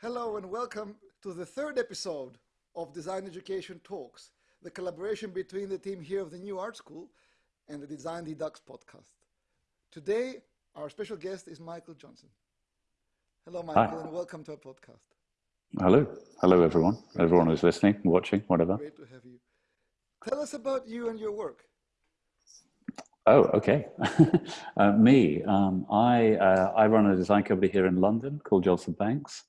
Hello and welcome to the third episode of Design Education Talks, the collaboration between the team here of the New Art School and the Design Redux podcast. Today, our special guest is Michael Johnson. Hello, Michael, Hi. and welcome to our podcast. Hello. Hello, everyone. Everyone who's listening, watching, whatever. Great to have you. Tell us about you and your work. Oh, okay. uh, me, um, I, uh, I run a design company here in London called Johnson Banks.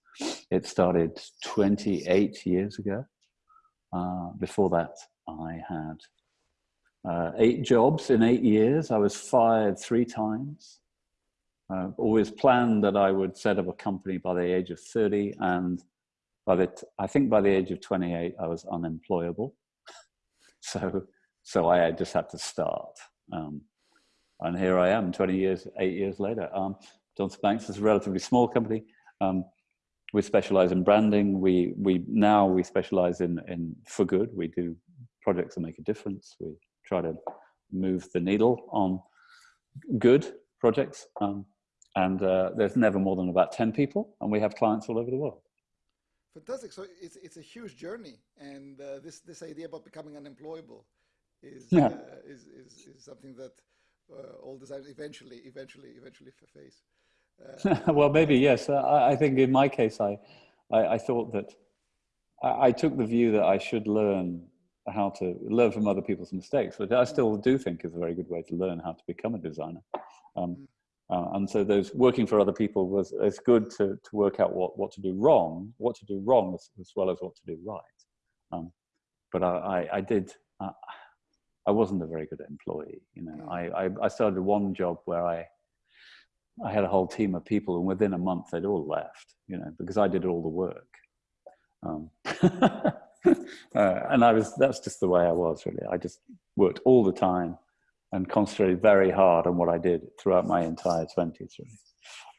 It started 28 years ago. Uh, before that, I had uh, eight jobs in eight years. I was fired three times. Uh, always planned that I would set up a company by the age of 30 and by the I think by the age of 28 I was unemployable. so so I just had to start. Um, and here I am 20 years, eight years later. Um, Johnson Banks is a relatively small company. Um, we specialize in branding. We, we now we specialize in, in for good. We do projects that make a difference. We try to move the needle on good projects. Um, and uh, there's never more than about 10 people and we have clients all over the world. Fantastic. So it's, it's a huge journey. And uh, this, this idea about becoming unemployable is, yeah. uh, is, is, is something that uh, all designers eventually, eventually, eventually face. Well, maybe yes. Uh, I, I, think in my case, I, I, I thought that I, I, took the view that I should learn how to learn from other people's mistakes, which I still do think is a very good way to learn how to become a designer. Um, mm. uh, and so those working for other people was it's good to, to work out what, what to do wrong, what to do wrong as, as well as what to do right. Um, but I, I, I did, uh, I wasn't a very good employee. You know, mm. I, I, I started one job where I, I had a whole team of people, and within a month they'd all left. You know, because I did all the work. Um, uh, and I was that's just the way I was really. I just worked all the time and concentrated very hard on what I did throughout my entire twenties. Really.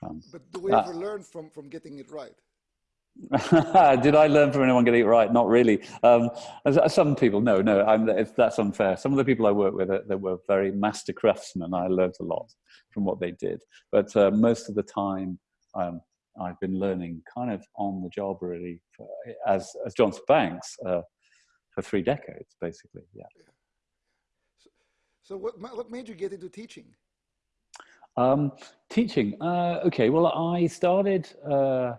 Um, but do we ever uh, learn from from getting it right? Did I learn from anyone getting it right? Not really. Um, some people, no, no, I'm, that's unfair. Some of the people I work with, uh, they were very master craftsmen. I learned a lot from what they did. But uh, most of the time, um, I've been learning kind of on the job really for, as, as Johnson Banks uh, for three decades, basically, yeah. So, so what, what made you get into teaching? Um, teaching, uh, okay, well, I started uh,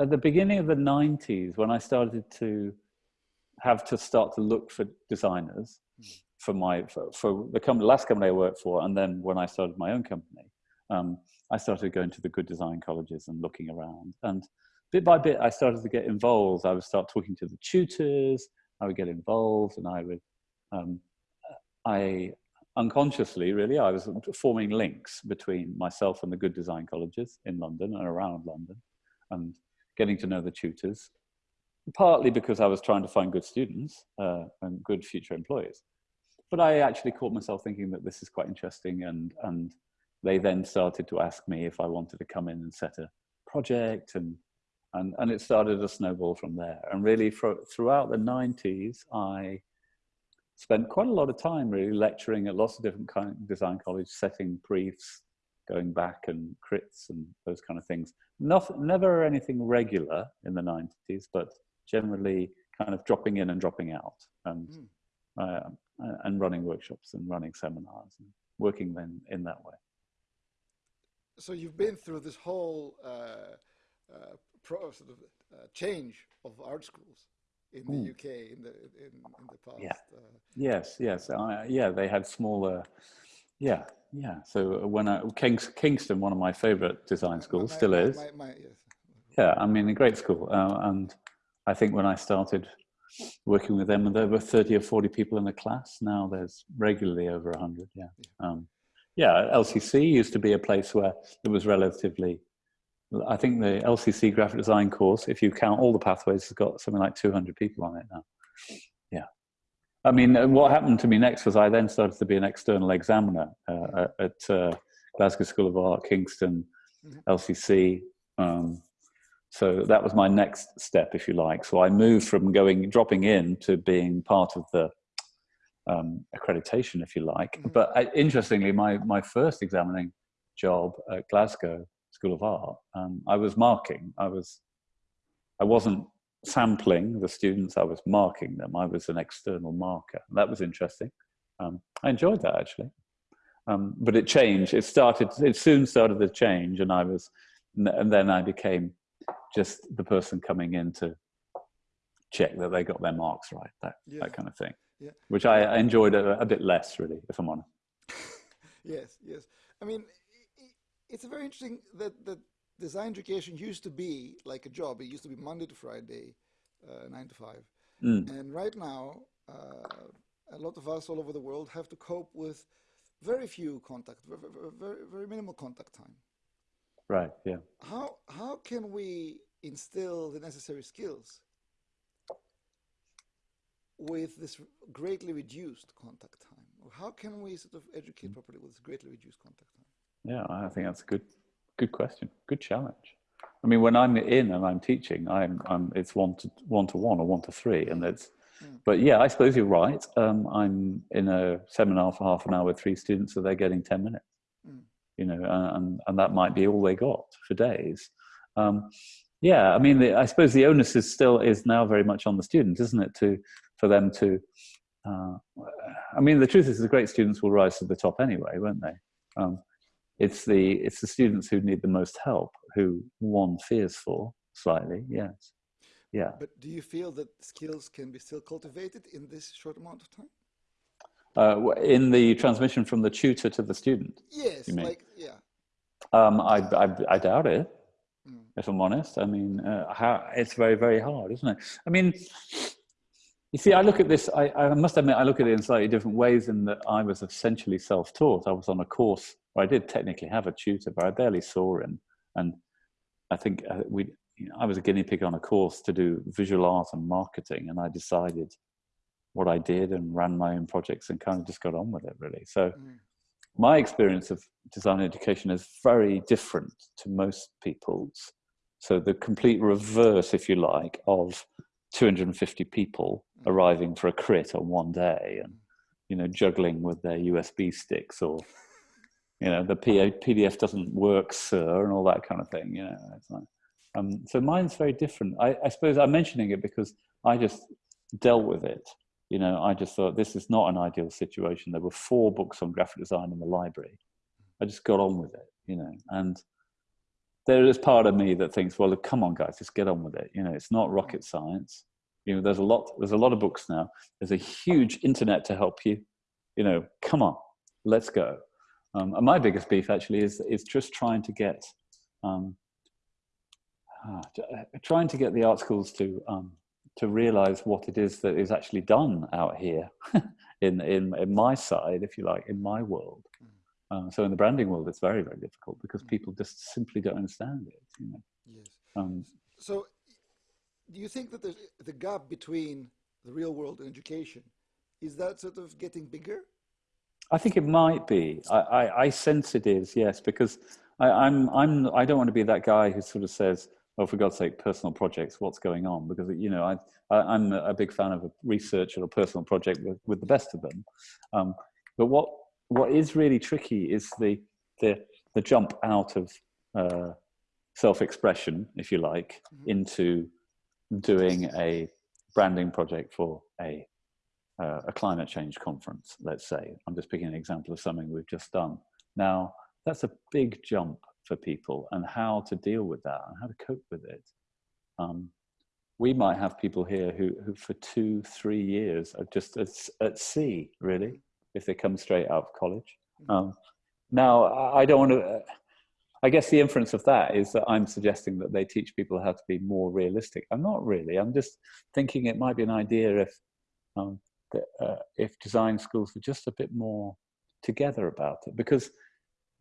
at the beginning of the 90s when I started to have to start to look for designers for my for, for the company, last company I worked for, and then when I started my own company, um, I started going to the good design colleges and looking around. And bit by bit, I started to get involved. I would start talking to the tutors. I would get involved, and I would, um, I unconsciously, really, I was forming links between myself and the good design colleges in London and around London, and getting to know the tutors, partly because I was trying to find good students uh, and good future employees. But I actually caught myself thinking that this is quite interesting and, and they then started to ask me if I wanted to come in and set a project and, and, and it started a snowball from there. And really for, throughout the 90s, I spent quite a lot of time really lecturing at lots of different kind of design colleges, setting briefs, going back and crits and those kind of things. Not, never anything regular in the 90s, but generally kind of dropping in and dropping out and, mm. uh, and running workshops and running seminars and working then in that way. So you've been through this whole uh, uh, pro, sort of uh, change of art schools in the mm. UK in the in, in the past. Yeah. Uh, yes, yes, yeah. They had smaller yeah, yeah. So when I, Kings, Kingston, one of my favorite design schools, my, still my, is. My, yes. Yeah, I mean, a great school. Uh, and I think when I started working with them, there were 30 or 40 people in the class. Now there's regularly over 100, yeah. Yeah, um, yeah LCC used to be a place where it was relatively, I think the LCC graphic design course, if you count all the pathways, has got something like 200 people on it now. I mean, what happened to me next was I then started to be an external examiner uh, at uh, Glasgow School of Art, Kingston, mm-hmm. LCC. Um, so that was my next step, if you like. So I moved from going, dropping in to being part of the um, accreditation, if you like. Mm-hmm. But uh, interestingly, my, my first examining job at Glasgow School of Art, um, I was marking. I was I wasn't sampling the students, I was marking them. I was an external marker. That was interesting. Um, I enjoyed that actually. Um, but it changed. It started, it soon started to change and I was, and then I became just the person coming in to check that they got their marks right, that, yeah. that kind of thing. Yeah. Which I enjoyed a, a bit less really, if I'm honest. yes, yes. I mean, it's a very interesting that, that design education used to be like a job. It used to be Monday to Friday, uh, nine to five. Mm. And right now, uh, a lot of us all over the world have to cope with very few contact, very, very, very minimal contact time. Right. Yeah. How how can we instill the necessary skills with this greatly reduced contact time? How can we sort of educate mm. properly with this greatly reduced contact time? Yeah, I think that's a good good question, good challenge. I mean, when I'm in and I'm teaching, I'm, I'm it's one to one to one or one to three, and it's. Mm. But yeah, I suppose you're right. Um, I'm in a seminar for half an hour with three students, so they're getting ten minutes. Mm. You know, and and that might be all they got for days. Um, yeah, I mean, the, I suppose the onus is still is now very much on the student, isn't it? To for them to. Uh, I mean, the truth is, the great students will rise to the top anyway, won't they? Um, it's the it's the students who need the most help who one fears for slightly yes. Yeah. But do you feel that skills can be still cultivated in this short amount of time? Uh, in the transmission from the tutor to the student yes like yeah. Um, I, I, I doubt it mm. if i'm honest. I mean uh, how, it's very very hard isn't it? I mean you see, I look at this, I, I, must admit, I look at it in slightly different ways in that I was essentially self-taught. I was on a course where I did technically have a tutor, but I barely saw him. And I think uh, we, you know, I was a guinea pig on a course to do visual art and marketing, and I decided what I did and ran my own projects and kind of just got on with it, really. So mm. my experience of design education is very different to most people's. So the complete reverse, if you like, of 250 people mm. arriving for a crit on one day and you know juggling with their usb sticks or you know the pdf doesn't work sir and all that kind of thing you know like, um, so mine's very different I, I suppose i'm mentioning it because i just dealt with it you know i just thought this is not an ideal situation there were four books on graphic design in the library i just got on with it you know and there is part of me that thinks, well, come on, guys, just get on with it. You know, it's not rocket science. You know, there's a lot. There's a lot of books now. There's a huge internet to help you. You know, come on, let's go. Um, and my biggest beef actually is is just trying to get um, uh, trying to get the art schools to um, to realize what it is that is actually done out here in, in in my side, if you like, in my world. Um, so in the branding world, it's very, very difficult because mm. people just simply don't understand it. You know? Yes. Um, so do you think that the, the gap between the real world and education, is that sort of getting bigger? I think it might be. I, I, I sense it is, yes, because I, I'm, I'm, I don't want to be that guy who sort of says, oh, for God's sake, personal projects, what's going on? Because, you know, I, I, am a big fan of a research or a personal project with, with the best of them. Um, but what what is really tricky is the the the jump out of uh, self-expression, if you like, mm-hmm. into doing a branding project for a uh, a climate change conference. Let's say I'm just picking an example of something we've just done. Now that's a big jump for people, and how to deal with that and how to cope with it. Um, we might have people here who, who for two, three years are just at, at sea, really, if they come straight out of college. Mm-hmm. Um, now, I don't want to. I guess the inference of that is that I'm suggesting that they teach people how to be more realistic. I'm not really. I'm just thinking it might be an idea if um, that, uh, if design schools were just a bit more together about it. Because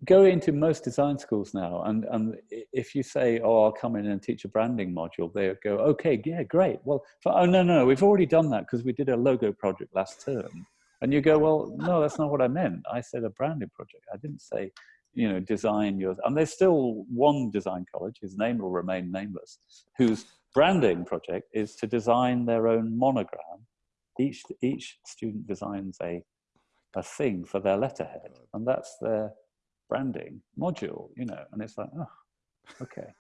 go into most design schools now, and and if you say, "Oh, I'll come in and teach a branding module," they go, "Okay, yeah, great. Well, for, oh no, no, we've already done that because we did a logo project last term." And you go, well, no, that's not what I meant. I said a branding project. I didn't say, you know, design yours. and there's still one design college, his name will remain nameless, whose branding project is to design their own monogram. Each, each student designs a, a thing for their letterhead, and that's their branding module, you know, and it's like, oh, okay.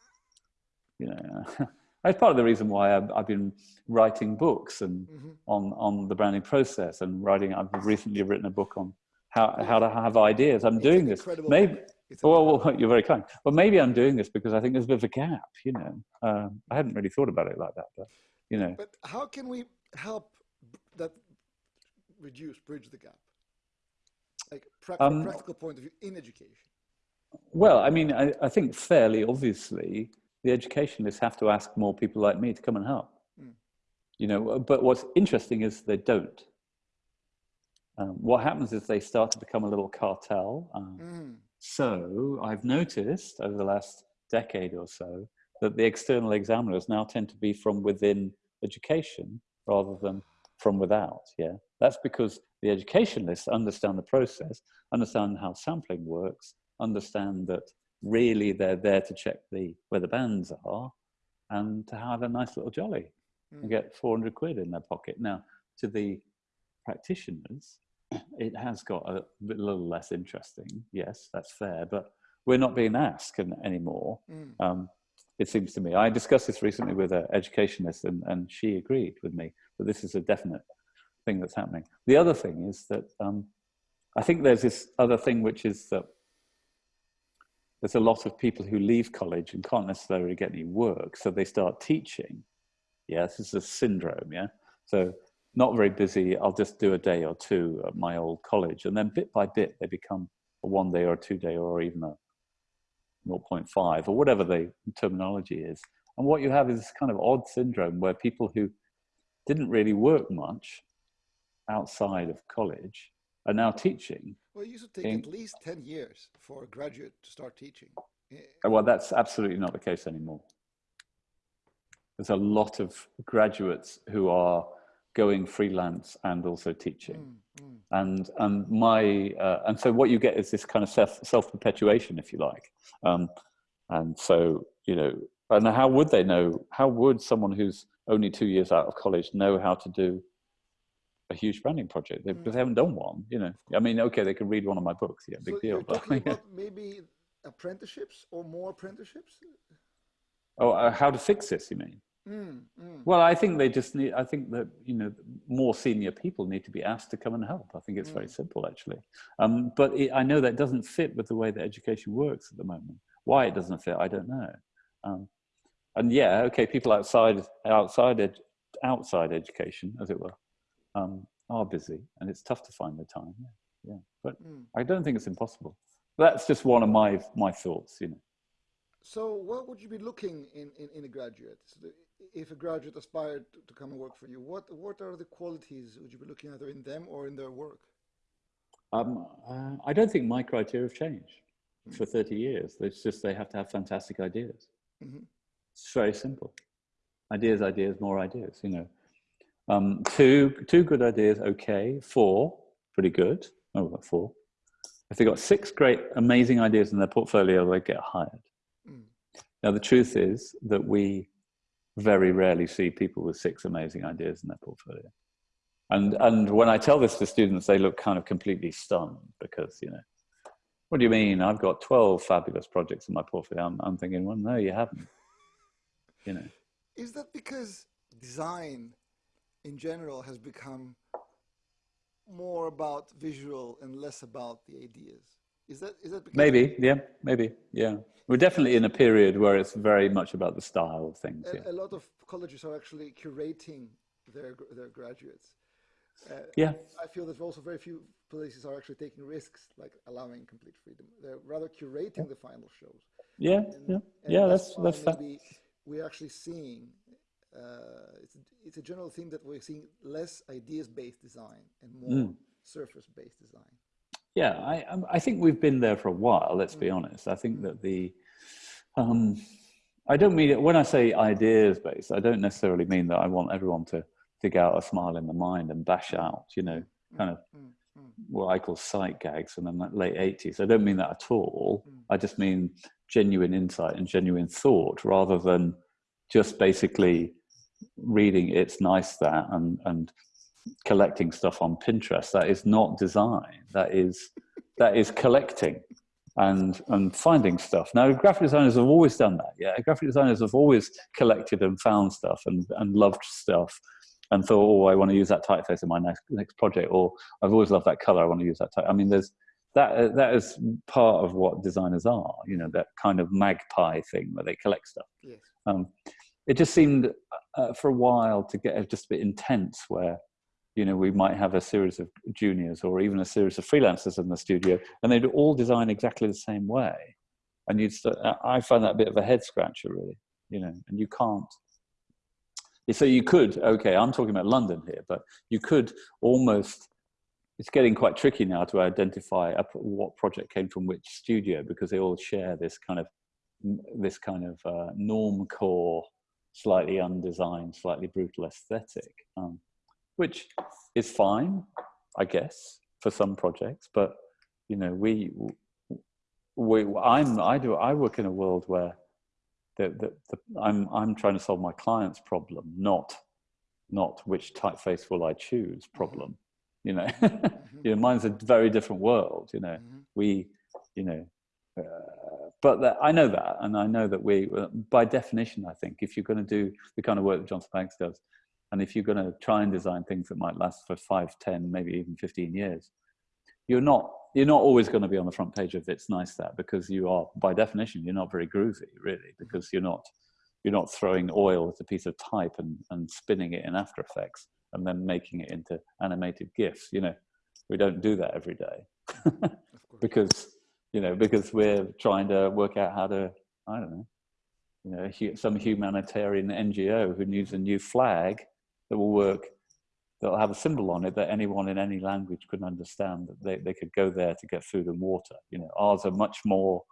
You know, That's part of the reason why I've, I've been writing books and Mm-hmm. on on the branding process and writing. I've recently written a book on how how to have ideas. I'm It's doing this. Maybe. book. It's an Well, well, you're very kind. Well, maybe I'm doing this because I think there's a bit of a gap. You know, um, I hadn't really thought about it like that, but you know, But how can we help that reduce, bridge the gap? Like prac- from Um, practical point of view in education. Well, I mean, I, I think fairly obviously, the educationalists have to ask more people like me to come and help. Mm. You know, but what's interesting is they don't. Um, what happens is they start to become a little cartel. Um, Mm. So I've noticed over the last decade or so that the external examiners now tend to be from within education rather than from without. Yeah, that's because the educationalists understand the process, understand how sampling works, understand that really they're there to check the where the bands are, and to have a nice little jolly and Mm. get 400 quid in their pocket. Now, to the practitioners, it has got a little less interesting. Yes, that's fair, but we're not being asked anymore. Mm. Um, it seems to me. I discussed this recently with an educationist, and, and she agreed with me that this is a definite thing that's happening. The other thing is that um, I think there's this other thing, which is that there's a lot of people who leave college and can't necessarily get any work, so they start teaching. Yeah, this is a syndrome. Yeah, so not very busy. I'll just do a day or two at my old college, and then bit by bit they become a one day or a two day or even a 0.5 or whatever the terminology is. And what you have is this kind of odd syndrome where people who didn't really work much outside of college are now teaching. Well, it used to take in- at least 10 years for a graduate to start teaching. Eh, Well, that's absolutely not the case anymore. There's a lot of graduates who are going freelance and also teaching. mm, mm. and and my uh, and so what you get is this kind of self self perpetuation, if you like, um, and so you know, and how would they know? How would someone who's only two years out of college know how to do a huge branding project? They, because they haven't done one. You know, I mean, okay, they can read one of my books, yeah, big so deal. But, maybe apprenticeships or more apprenticeships? oh, uh, how to fix this? You mean? Mm, mm. Well, I think they just need. I think that you know more senior people need to be asked to come and help. I think it's very simple, actually. Um, but it, I know that doesn't fit with the way that education works at the moment. Why it doesn't fit, I don't know. Um, and yeah, okay, people outside outside ed, outside education, as it were, um, are busy, and it's tough to find the time. Yeah, yeah. But Mm. I don't think it's impossible. That's just one of my my thoughts. You know. So, what would you be looking in, in, in a graduate? So if a graduate aspired to, to come and work for you, what what are the qualities would you be looking either in them or in their work? Um, uh, I don't think my criteria have changed for 30 years. It's just they have to have fantastic ideas. Mhm. It's very simple. Ideas, ideas, more ideas, you know. Um, two, two good ideas, okay. Four, pretty good. Oh, four. If they've got six great, amazing ideas in their portfolio, they get hired. Now, the truth is that we very rarely see people with six amazing ideas in their portfolio. And, and when I tell this to students, they look kind of completely stunned because, you know, what do you mean? I've got 12 fabulous projects in my portfolio. I'm, I'm thinking, well, no, you haven't. You know, Is that because design in general has become more about visual and less about the ideas? Is that is that maybe, yeah, maybe, yeah. We're definitely in a period where it's very much about the style of things. Yeah, a, a lot of colleges are actually curating their their graduates? Uh, yeah, I feel that also very few places are actually taking risks, like allowing complete freedom. They're rather curating the final shows. yeah, And- yeah, and yeah. That's that's maybe we're actually seeing uh, it's, it's a general theme that we're seeing less ideas-based design and more Mm. surface-based design. Yeah, I um, I think we've been there for a while. Let's be honest. I think that the um, I don't mean it when I say ideas based. I don't necessarily mean that I want everyone to dig out a smile in the mind and bash out, you know, kind of Mm, mm, what I call sight gags from the late eighties. I don't mean that at all. Mm. I just mean genuine insight and genuine thought, rather than just basically reading "it's nice that" and and collecting stuff on Pinterest. That is not design. That is that is collecting. and and finding stuff. Now, graphic designers have always done that. Yeah, graphic designers have always collected and found stuff and and loved stuff, and thought, oh, I want to use that typeface in my next next project, or I've always loved that color. I want to use that type. I mean, there's that that is part of what designers are. You know, that kind of magpie thing where they collect stuff. Yes. Um, it just seemed uh, for a while to get just a bit intense, where you know we might have a series of juniors or even a series of freelancers in the studio, and they'd all design exactly the same way, and you'd. St- I find that a bit of a head scratcher, really. You know, and you can't. So you could, okay, I'm talking about London here, but you could almost it's getting quite tricky now to identify what project came from which studio because they all share this kind of this kind of uh, norm core slightly undesigned slightly brutal aesthetic um, which is fine i guess for some projects but you know we we i'm i do i work in a world where the, the, the, i'm i'm trying to solve my client's problem not not which typeface will i choose problem you know mm-hmm. you know mine's a very different world you know mm-hmm. we you know uh, but that, i know that and i know that we uh, by definition i think if you're going to do the kind of work that johnson banks does and if you're going to try and design things that might last for 5 10 maybe even 15 years you're not you're not always going to be on the front page of it's nice that because you are by definition you're not very groovy really mm-hmm. because you're not you're not throwing oil at a piece of type and, and spinning it in after effects and then making it into animated gifs. You know we don't do that every day. Because you know because we're trying to work out how to i don't know you know some humanitarian ngo who needs a new flag that will work that'll have a symbol on it that anyone in any language could understand that they, they could go there to get food and water you know ours are much more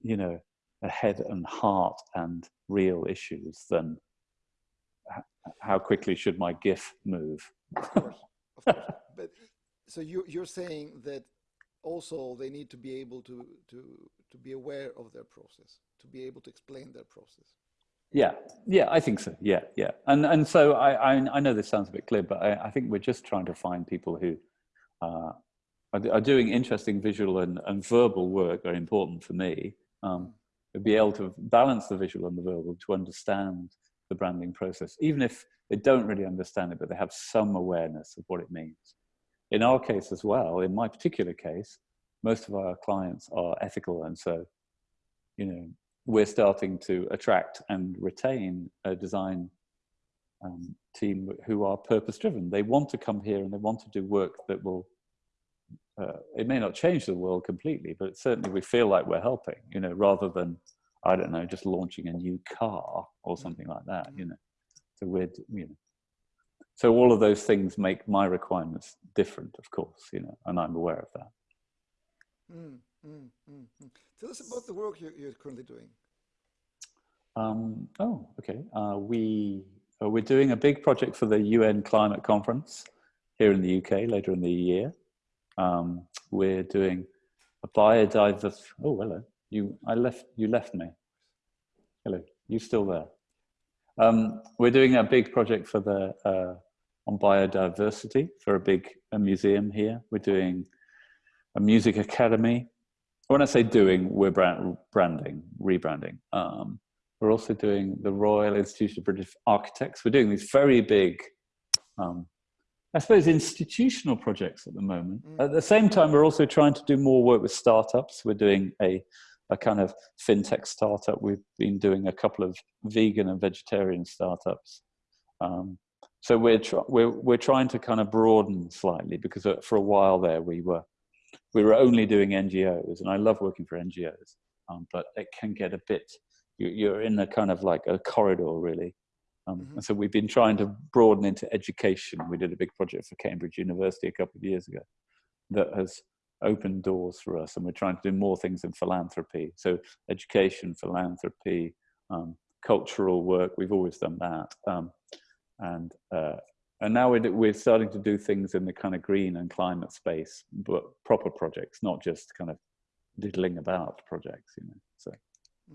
you know a head and heart and real issues than how quickly should my GIF move? Of course, of course. but so you, you're saying that also they need to be able to, to, to be aware of their process, to be able to explain their process. Yeah, yeah, I think so. Yeah, yeah. And, and so I, I, I know this sounds a bit clear, but I, I think we're just trying to find people who uh, are, are, doing interesting visual and, and verbal work, very important for me. Um, be able to balance the visual and the verbal to understand the branding process, even if they don't really understand it, but they have some awareness of what it means. In our case as well, in my particular case, most of our clients are ethical. And so, you know, we're starting to attract and retain a design um, team who are purpose driven. They want to come here and they want to do work that will, uh, it may not change the world completely, but certainly we feel like we're helping, you know, rather than I don't know, just launching a new car or something like that, you know. So we're, you know, so all of those things make my requirements different, of course, you know, and I'm aware of that. Mm, mm, mm, mm. Tell us about the work you're, you're currently doing. Um, oh, okay. Uh, we uh, we're doing a big project for the UN Climate Conference here in the UK later in the year. Um, we're doing a biodiversity. Oh, hello. You, I left, you left me. Hello, you still there? Um, we're doing a big project for the, uh, on biodiversity for a big a museum here. We're doing a music academy. When I say doing, we're brand, branding, rebranding. Um, we're also doing the Royal Institute of British Architects. We're doing these very big, um, I suppose, institutional projects at the moment. Mm. At the same time, we're also trying to do more work with startups. We're doing a a kind of fintech startup. We've been doing a couple of vegan and vegetarian startups. Um, so we're, we're, we're trying to kind of broaden slightly because uh, for a while there we were, we were only doing NGOs and I love working for NGOs, um, but it can get a bit, you, are in a kind of like a corridor really. Um, mm -hmm. And so we've been trying to broaden into education. We did a big project for Cambridge University a couple of years ago that has opened doors for us and we're trying to do more things in philanthropy so education philanthropy um, cultural work we've always done that um, and uh, and now we're, we're starting to do things in the kind of green and climate space but proper projects not just kind of diddling about projects you know so mm.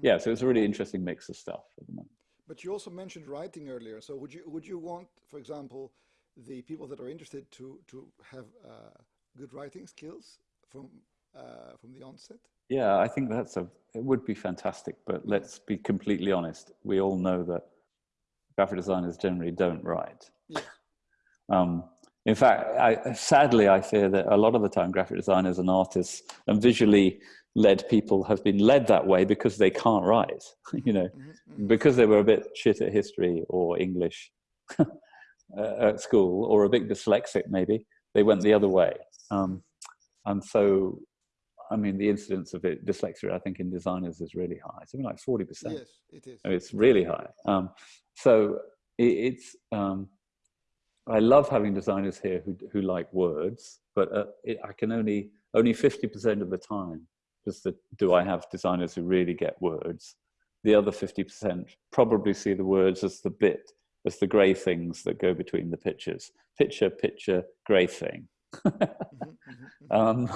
yeah so it's a really interesting mix of stuff at the moment but you also mentioned writing earlier so would you would you want for example the people that are interested to to have uh, good writing skills from uh, from the onset? Yeah, I think that's a, it would be fantastic, but let's be completely honest. We all know that graphic designers generally don't write. Yeah. Um, in fact, I, sadly, I fear that a lot of the time graphic designers and artists and visually led people have been led that way because they can't write, you know, mm -hmm. because they were a bit shit at history or English uh, at school or a bit dyslexic maybe, they went the other way. Um, and so, I mean, the incidence of it, dyslexia, I think in designers is really high, something like 40%. Yes, it is. It's really high. Um, so it, it's, um, I love having designers here who, who like words, but uh, it, I can only, only 50% of the time just the, do I have designers who really get words. The other 50% probably see the words as the bit, as the gray things that go between the pictures. Picture, picture, gray thing. Mm-hmm, mm-hmm, um,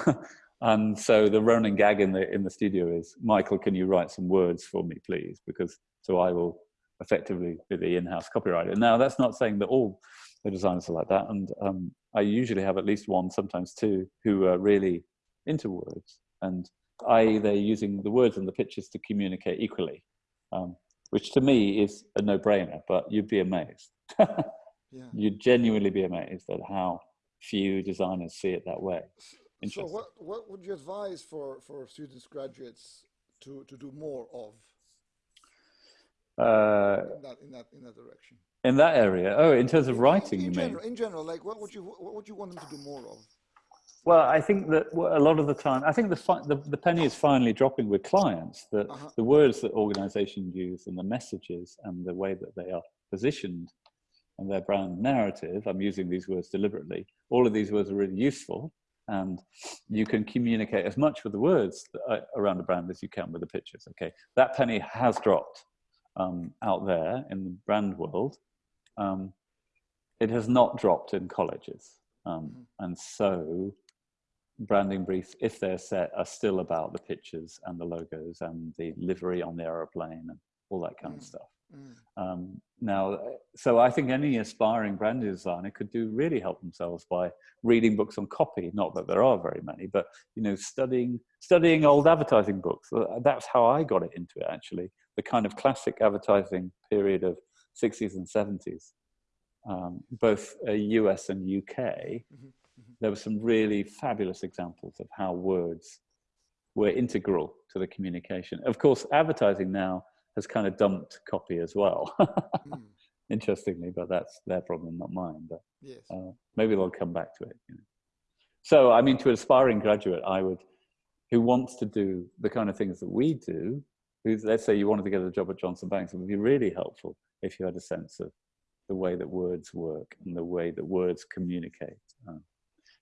and so the running gag in the, in the studio is, Michael, can you write some words for me, please? Because so I will effectively be the in-house copywriter. Now, that's not saying that all the designers are like that. And um, I usually have at least one, sometimes two, who are really into words. And i.e. they're using the words and the pictures to communicate equally, um, which to me is a no-brainer, but you'd be amazed. yeah. You'd genuinely be amazed at how few designers see it that way. So what, what would you advise for, for students, graduates to, to do more of uh, in, that, in, that, in that direction? In that area? Oh, in terms of writing, in, in you general, mean? In general, like what would you, what would you want them to do more of? Well, I think that a lot of the time, I think the, the, the penny is finally dropping with clients that uh -huh. the words that organizations use and the messages and the way that they are positioned and their brand narrative, I'm using these words deliberately, all of these words are really useful and you can communicate as much with the words uh, around the brand as you can with the pictures. Okay, that penny has dropped um, out there in the brand world. Um, it has not dropped in colleges. Um, mm-hmm. and so branding briefs, if they're set, are still about the pictures and the logos and the livery on the aeroplane and all that kind mm. of stuff. Mm. Um, now, so I think any aspiring brand designer could do really help themselves by reading books on copy. Not that there are very many, but you know, studying studying old advertising books. That's how I got it into it. Actually, the kind of classic advertising period of 60s and 70s, um, both uh, US and UK. Mm -hmm there were some really fabulous examples of how words were integral to the communication. Of course, advertising now has kind of dumped copy as well. mm. Interestingly, but that's their problem, not mine. But yes. uh, maybe they'll come back to it. You know. So, I mean, to an aspiring graduate, I would, who wants to do the kind of things that we do, who's, let's say you wanted to get a job at Johnson Banks, it would be really helpful if you had a sense of the way that words work and the way that words communicate. Um,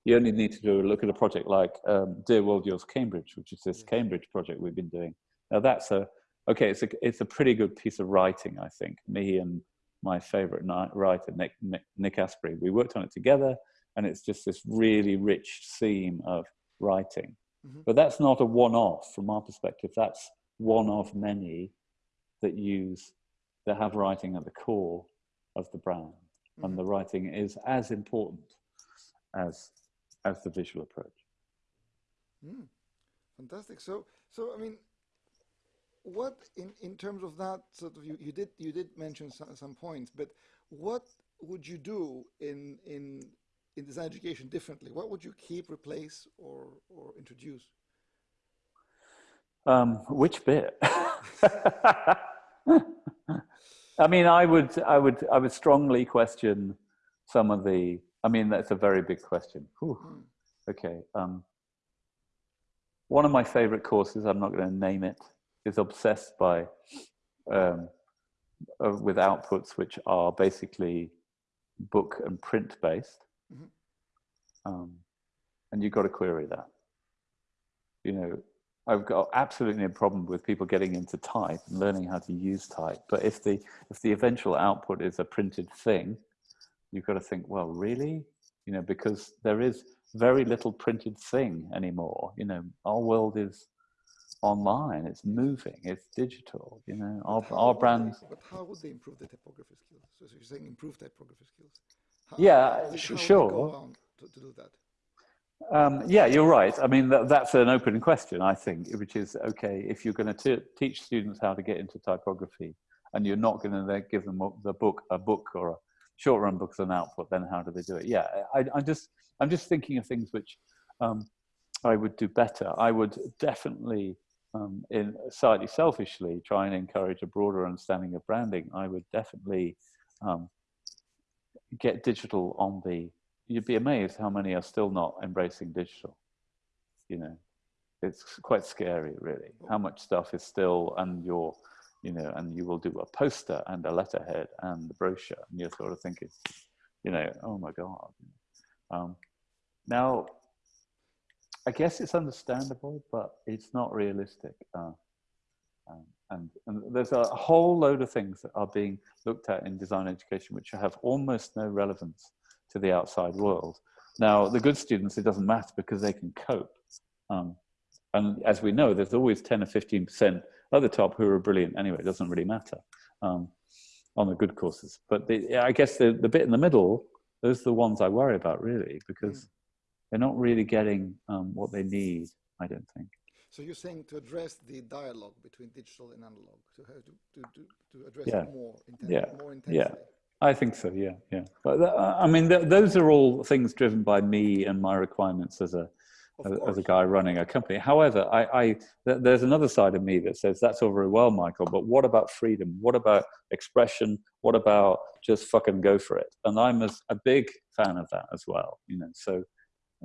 you only need to do a look at a project like um, Dear World Yours Cambridge, which is this Cambridge project we've been doing. Now that's a, okay, it's a, it's a pretty good piece of writing, I think. Me and my favorite writer, Nick, Nick, Nick Asbury, we worked on it together and it's just this really rich seam of writing. Mm -hmm. But that's not a one-off from our perspective. That's one of many that use, that have writing at the core of the brand. Mm -hmm. And the writing is as important as as the visual approach. Mm, fantastic. So, so I mean, what in in terms of that sort of you, you did you did mention some, some points, but what would you do in in in design education differently? What would you keep, replace, or or introduce? Um, which bit? I mean, I would, I would, I would strongly question some of the I mean, that's a very big question. Whew. Hmm. Okay. Um, one of my favorite courses, I'm not going to name it, is obsessed by um, uh, with outputs which are basically book and print based. Mm -hmm. um, and you've got to query that. You know, I've got absolutely no problem with people getting into type and learning how to use type. But if the if the eventual output is a printed thing, you've got to think, well, really? You know, because there is very little printed thing anymore. You know, our world is online, it's moving, it's digital, you know, our, our brand. They, but how would they improve the typography skills? So you're saying improve typography skills. How, yeah, how, sure. To, to, do that? Um, yeah, you're right. I mean, that, that's an open question, I think, which is okay, if you're going to teach students how to get into typography and you're not going to give them the book, a book or a short run book as an output, then how do they do it? Yeah, I, am just, I'm just thinking of things which um, I would do better. I would definitely, um, in slightly selfishly, try and encourage a broader understanding of branding. I would definitely um, get digital on the you'd be amazed how many are still not embracing digital. You know, it's quite scary, really, how much stuff is still, and you're, you know, and you will do a poster and a letterhead and the brochure, and you're sort of thinking, you know, oh my God. Um, now, I guess it's understandable, but it's not realistic. Uh, um, and, and, there's a whole load of things that are being looked at in design education which have almost no relevance to the outside world. Now, the good students, it doesn't matter because they can cope. Um, and as we know, there's always 10 or 15% at the top who are brilliant anyway, it doesn't really matter um, on the good courses. But the, I guess the, the bit in the middle, those are the ones I worry about really, because mm. they're not really getting um, what they need, I don't think. So you're saying to address the dialogue between digital and analog, to have to, to, to, to address yeah. it more, inten yeah. more intensely. Yeah. I think so. Yeah, yeah. But uh, I mean, th those are all things driven by me and my requirements as a as, as, a guy running a company. However, I, I th there's another side of me that says that's all very well, Michael. But what about freedom? What about expression? What about just fucking go for it? And I'm a, a big fan of that as well. You know, so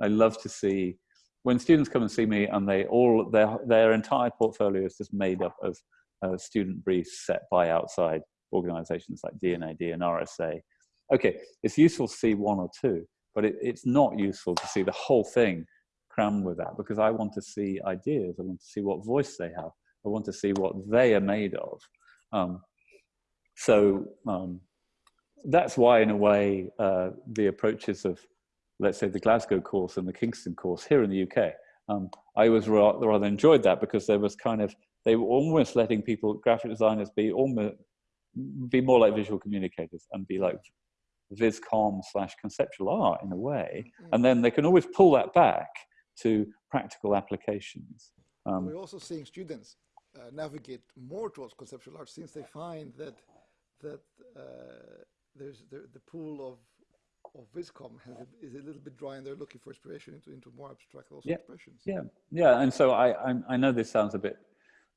I love to see when students come and see me and they all their their entire portfolio is just made up of uh, student briefs set by outside organizations like D&AD RSA. Okay, it's useful to see one or two, but it, it's not useful to see the whole thing crammed with that because I want to see ideas. I want to see what voice they have. I want to see what they are made of. Um, so um, that's why, in a way, uh, the approaches of, let's say, the Glasgow course and the Kingston course here in the UK, um, I was rather enjoyed that because there was kind of, they were almost letting people, graphic designers, be almost be more like visual communicators and be like viscom slash conceptual art in a way. Mm. and then they can always pull that back to practical applications. Um, we're also seeing students uh, navigate more towards conceptual art since they find that that uh, there's the, the pool of of viscom has is a little bit dry and they're looking for inspiration into into more abstract also yeah, expressions. Yeah. Yeah. And so i i, I know this sounds a bit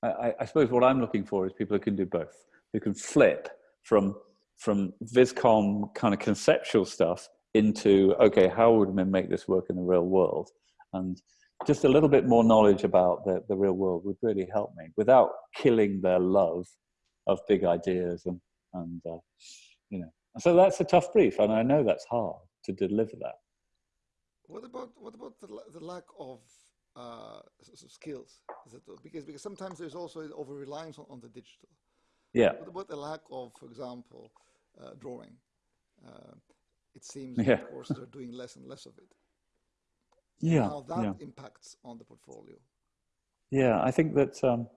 I, I suppose what i'm looking for is people who can do both who can flip from from viscom kind of conceptual stuff into okay how would we make this work in the real world? And just a little bit more knowledge about the, the real world would really help me without killing their love of big ideas and and uh, you know. So that's a tough brief and i know that's hard to deliver that. What about what about the, the lack of uh, skills? Because because sometimes there's also over reliance on, on the digital yeah. What about the lack of, for example, uh, drawing? Uh, it seems yeah. courses are doing less and less of it. Yeah. How that yeah. impacts on the portfolio. Yeah, I think that, um,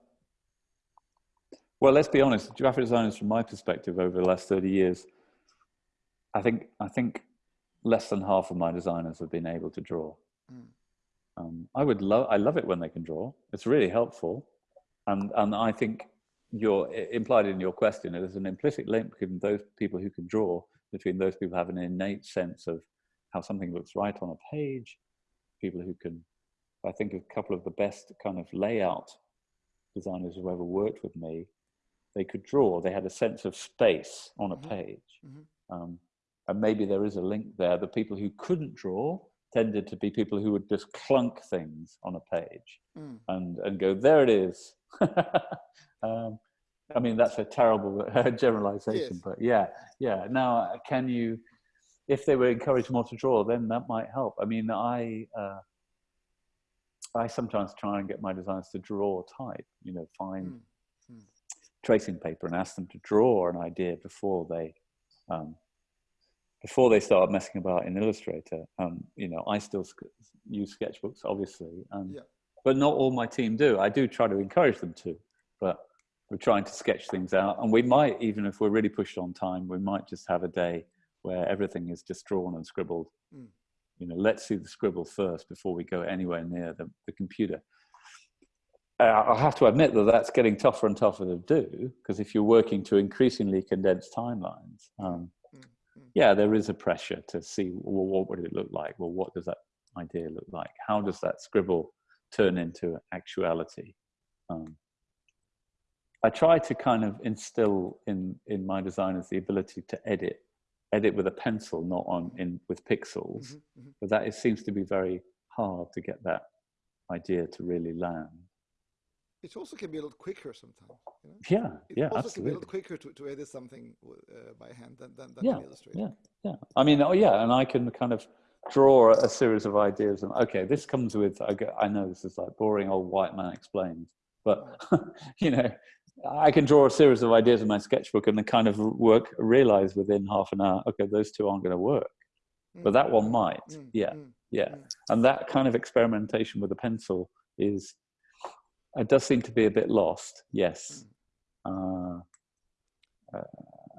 well, let's be honest, graphic designers from my perspective over the last 30 years, I think, I think less than half of my designers have been able to draw. Mm. Um, I would love, I love it when they can draw. It's really helpful. And, and I think you're implied in your question, there's an implicit link between those people who can draw, between those people who have an innate sense of how something looks right on a page, people who can, I think a couple of the best kind of layout designers who ever worked with me, they could draw, they had a sense of space on a mm-hmm. page. Mm -hmm. um, and maybe there is a link there. The people who couldn't draw tended to be people who would just clunk things on a page mm. and, and go, there it is. Um, I mean, that's a terrible generalization, yes. but yeah, yeah. Now, can you, if they were encouraged more to draw, then that might help. I mean, I, uh, I sometimes try and get my designers to draw type, you know, find mm. Mm. tracing paper and ask them to draw an idea before they, um, before they start messing about in Illustrator. Um, you know, I still use sketchbooks, obviously, and yeah. But not all my team do. I do try to encourage them to, but we're trying to sketch things out and we might even if we're really pushed on time we might just have a day where everything is just drawn and scribbled mm. You know, let's see the scribble first before we go anywhere near the, the computer. I have to admit that that's getting tougher and tougher to do because if you're working to increasingly condensed timelines, um, mm-hmm. yeah, there is a pressure to see well, what would it look like? Well, what does that idea look like? How does that scribble turn into actuality? Um, I try to kind of instill in in my designers the ability to edit, edit with a pencil, not on in with pixels. Mm-hmm, mm-hmm. But that it seems to be very hard to get that idea to really land. It also can be a lot quicker sometimes. You know? Yeah, it yeah, also absolutely. can be a lot quicker to, to edit something uh, by hand than than, than yeah, Illustrator. Yeah, yeah. I mean, oh yeah, and I can kind of draw a series of ideas and okay, this comes with. I know this is like boring old white man explains, but you know, I can draw a series of ideas in my sketchbook and the kind of work, realize within half an hour, okay, those two aren't going to work, mm. but that one might. Mm. Yeah, mm. yeah. Mm. And that kind of experimentation with a pencil is, it does seem to be a bit lost. Yes. Mm. Uh, uh,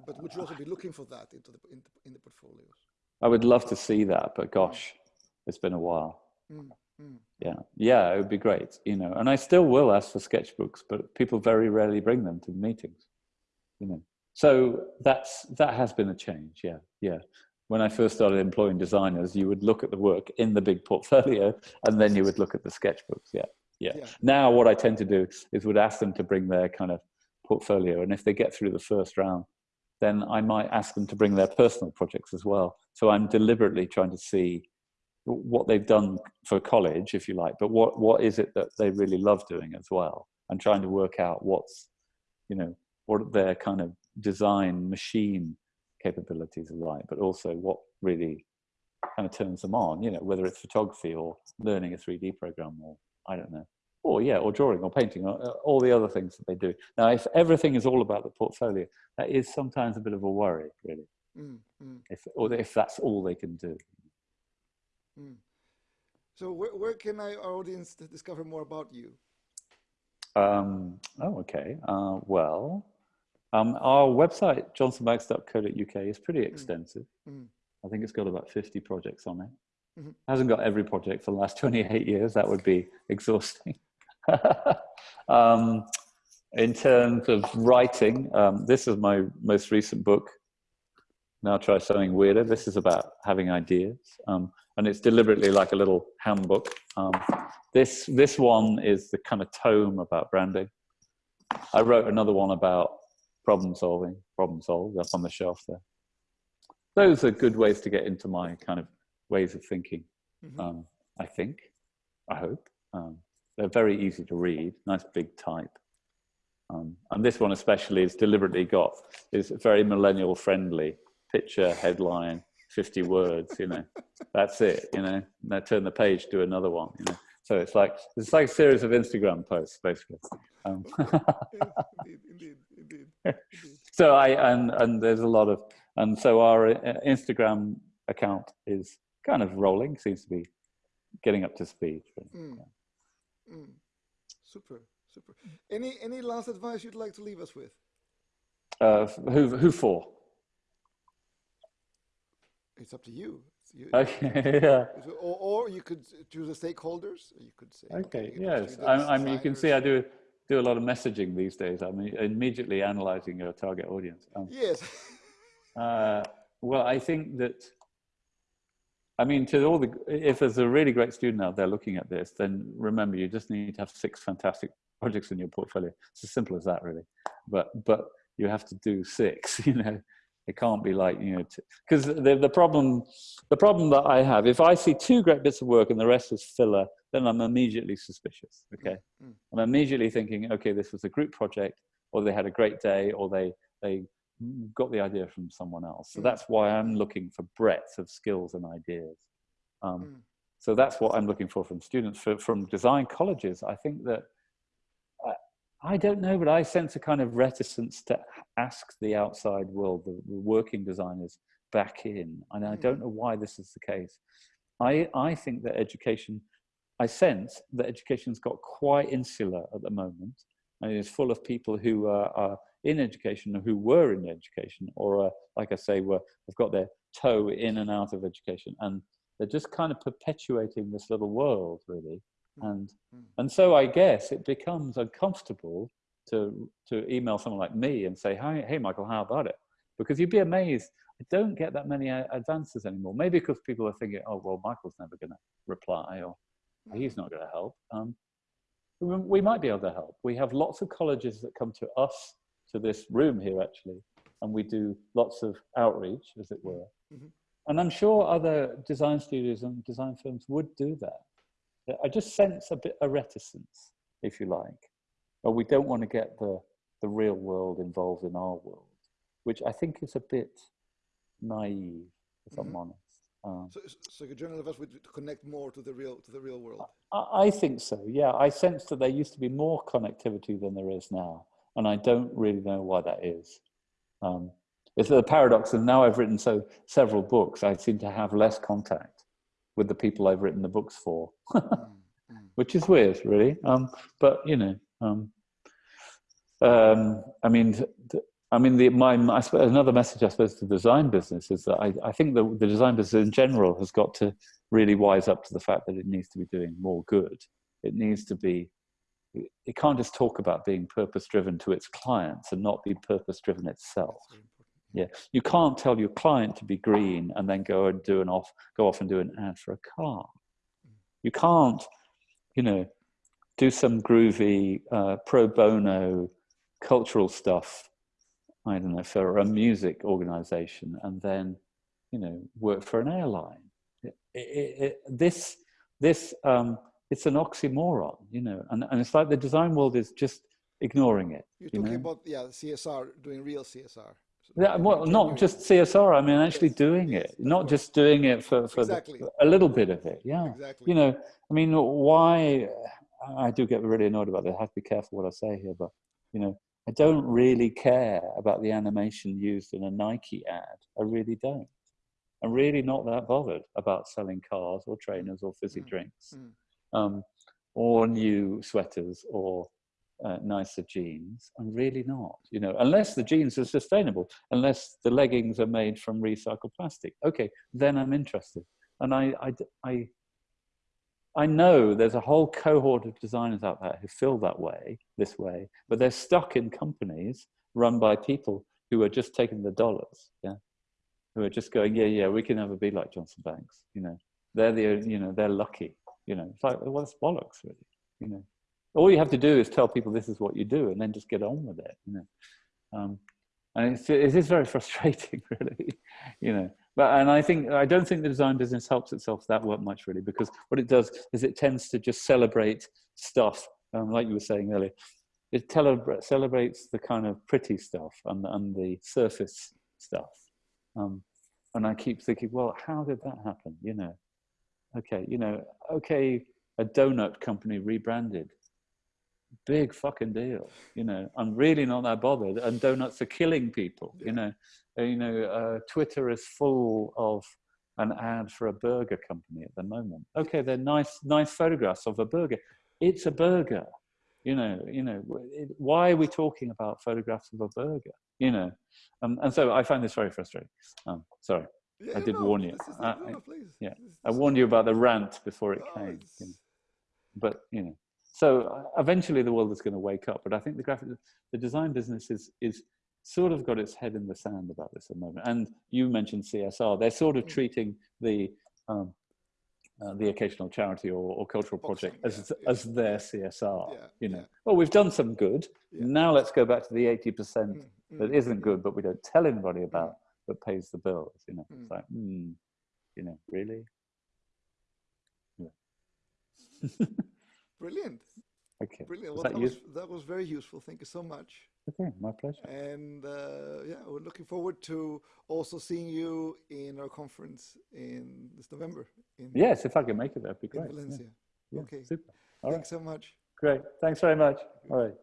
but would you also be looking for that into the in, the, in the portfolios? I would love to see that, but gosh, it's been a while. Mm. Mm. Yeah, yeah, it would be great, you know. And I still will ask for sketchbooks, but people very rarely bring them to the meetings, you know. So that's that has been a change. Yeah, yeah. When I first started employing designers, you would look at the work in the big portfolio, and then you would look at the sketchbooks. Yeah, yeah. yeah. Now, what I tend to do is would ask them to bring their kind of portfolio, and if they get through the first round, then I might ask them to bring their personal projects as well. So I'm deliberately trying to see what they've done for college, if you like, but what, what is it that they really love doing as well? And trying to work out what's, you know, what their kind of design machine capabilities are like, but also what really kind of turns them on, you know, whether it's photography or learning a 3D program or I don't know, or yeah, or drawing or painting or uh, all the other things that they do. Now, if everything is all about the portfolio, that is sometimes a bit of a worry, really, mm, mm. if or if that's all they can do. Mm. So where, where can I, our audience discover more about you? Um, oh, okay. Uh, well, um, our website, johnsonbanks.co.uk, is pretty hmm. extensive. Mm. I think it's got about 50 projects on it. Mm -hmm. Hasn't got every project for the last 28 years. That would be exhausting. um, in terms of writing, um, this is my most recent book. Now try something weirder. This is about having ideas. Um, and it's deliberately like a little handbook. Um, this this one is the kind of tome about branding. I wrote another one about problem solving, problem solved up on the shelf there. Those are good ways to get into my kind of ways of thinking. Mm-hmm. Um, I think, I hope. Um, they're very easy to read, nice big type. Um, and this one especially is deliberately got is very millennial friendly picture headline 50 words, you know, that's it, you know, now turn the page, do another one, you know. So it's like, it's like a series of Instagram posts, basically. Um, indeed, indeed, indeed, So I, and, and there's a lot of, and so our uh, Instagram account is kind of rolling, seems to be getting up to speed. Mm. Yeah. Mm. Super, super. Any, any last advice you'd like to leave us with? Uh, who, who for? it's up to you. you okay, yeah. Or, or you could choose the stakeholders. You could say. Okay, yes. I, I mean, you can see I do do a lot of messaging these days. I'm immediately analyzing your target audience. Um, yes. uh, well, I think that. I mean, to all the, if there's a really great student out there looking at this, then remember you just need to have six fantastic projects in your portfolio. It's as simple as that, really. But but you have to do six, you know, it can't be like you know, because the the problem the problem that I have, if I see two great bits of work and the rest is filler, then I'm immediately suspicious. Okay, mm. I'm immediately thinking, okay, this was a group project, or they had a great day, or they they got the idea from someone else. So that's why I'm looking for breadth of skills and ideas. Um, mm. So that's what I'm looking for from students. For, from design colleges, I think that I don't know, but I sense a kind of reticence to ask the outside world, the, working designers, back in. And I don't hmm. know why this is the case. I, I think that education, I sense that education's got quite insular at the moment. And it is full of people who are, are in education or who were in education or, uh, like I say, were, have got their toe in and out of education. And they're just kind of perpetuating this little world, really. Mm. And Mm. and so I guess it becomes uncomfortable to to email someone like me and say, "Hi, hey, Michael, how about it?" Because you'd be amazed. I don't get that many uh, advances anymore. Maybe because people are thinking, "Oh, well, Michael's never going to reply," or "He's not going to help." Um, we might be able to help. We have lots of colleges that come to us to this room here actually, and we do lots of outreach, as it were. Mhm. And I'm sure other design studios and design firms would do that. I just sense a bit of reticence, if you like, or we don't want to get the the real world involved in our world, which I think is a bit naive, if I'm Mhm. honest. Um, So, so your journal advice would connect more to the real to the real world. I, I think so. Yeah, I sense that there used to be more connectivity than there is now, and I don't really know why that is. Um, it's the paradox, and now I've written so several books, I seem to have less contact with the people I've written the books for, Mm, mm. which is weird, really. Um, but you know, um, um, I mean, I mean, the, my, I suppose another message I suppose to the design business is that I, I think the, the design business in general has got to really wise up to the fact that it needs to be doing more good. It needs to be, it can't just talk about being purpose driven to its clients and not be purpose driven itself. That's very important. Yeah, you can't tell your client to be green and then go and do an off, go off and do an ad for a car. You can't, you know, do some groovy uh, pro bono cultural stuff. I don't know for a music organization and then, you know, work for an airline. It, it, it, this, this, um, it's an oxymoron, you know, and, and it's like the design world is just ignoring it. You're you talking know? about yeah CSR doing real CSR. Yeah, well, not just CSR. I mean, actually Yes, doing yes, it, not just doing it for, for the- a little bit of it. Yeah. exactly. You know, I mean, why? I do get really annoyed about this. I have to be careful what I say here, but you know, I don't really care about the animation used in a Nike ad. I really don't. I'm really not that bothered about selling cars or trainers or fizzy Mm, drinks, mm. Um, or new sweaters or uh, nicer jeans. I'm really not, you know, unless the jeans are sustainable, unless the leggings are made from recycled plastic. Okay, then I'm interested. And I, I, I, I know there's a whole cohort of designers out there who feel that way, this way, but they're stuck in companies run by people who are just taking the dollars, yeah, who are just going, yeah, yeah, we can never be like Johnson Banks, you know, they're the, you know, they're lucky, you know, it's like, well, bollocks, really, you know. All you have to do is tell people this is what you do, and then just get on with it, you know. Um, and it's, it is very frustrating, really, you know. But and I think I don't think the design business helps itself that much, really, because what it does is it tends to just celebrate stuff, um, like you were saying earlier. It celebrates the kind of pretty stuff and and the surface stuff. Um, and I keep thinking, well, how did that happen? You know, okay, you know, okay, a donut company rebranded big fucking deal. You know, I'm really not that bothered. And donuts are killing people. Yeah. You know, you know, uh, Twitter is full of an ad for a burger company at the moment. Okay, they're nice, nice photographs of a burger. It's a burger. You know, you know. It, why are we talking about photographs of a burger? You know, um, and so I find this very frustrating. Um, sorry, Yeah, I did no, warn you. I- I- yeah, I warned you about the rant before it no, came. you know. It's- but you know so uh, eventually the world is going to wake up but i think the graphic the design business is is sort of got its head in the sand about this at the moment. And you mentioned csr they're sort of Mm. treating the um, uh, the occasional charity or, or cultural Box project as yeah, as yeah, their csr Yeah, you know. well we've done some good. Now let's go back to the 80% Mm, that mm, isn't mm. good but we don't tell anybody about that pays the bills you know Mm. it's like hmm you know really Brilliant, okay brilliant. Well, that that, was, that was very useful. Thank you so much. okay my pleasure And uh, yeah, we're looking forward to also seeing you in our conference in this November in, Yes, if I can make it, that'd be great. Yeah, Valencia. yeah, okay. super. All right, Thanks so much. great. Thanks very much. All right.